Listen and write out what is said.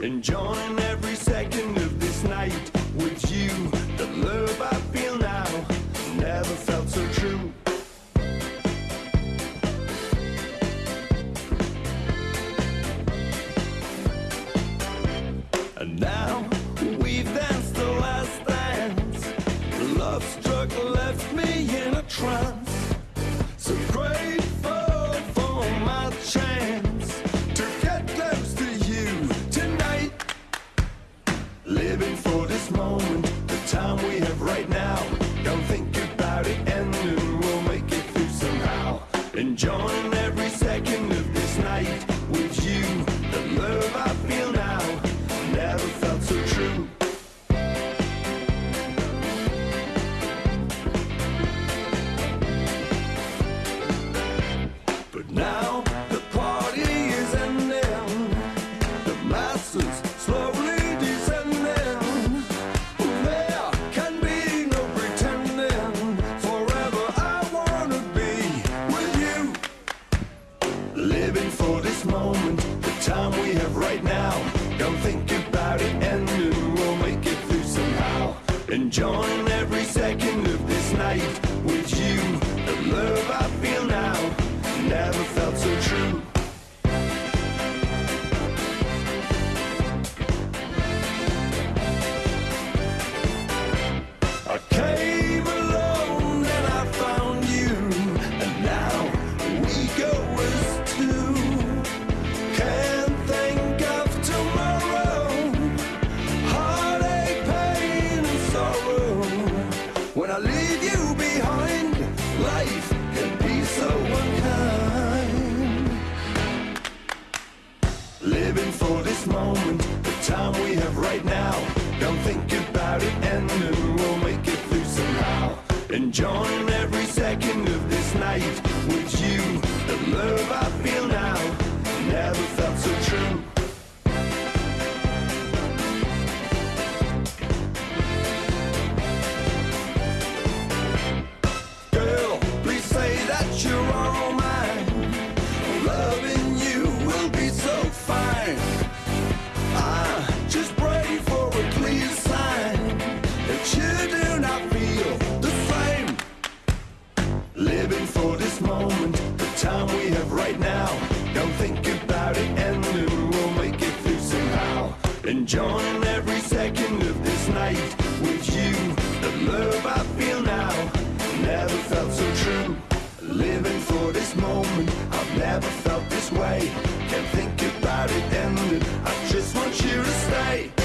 enjoying every second. enjoyment. Don't think about it and we'll make it through somehow. Enjoying every enjoying every second of this night. enjoying every second of this night with you. The love I feel now never felt so true. Living for this moment, I've never felt this way. Can't think about it ending. I just want you to stay.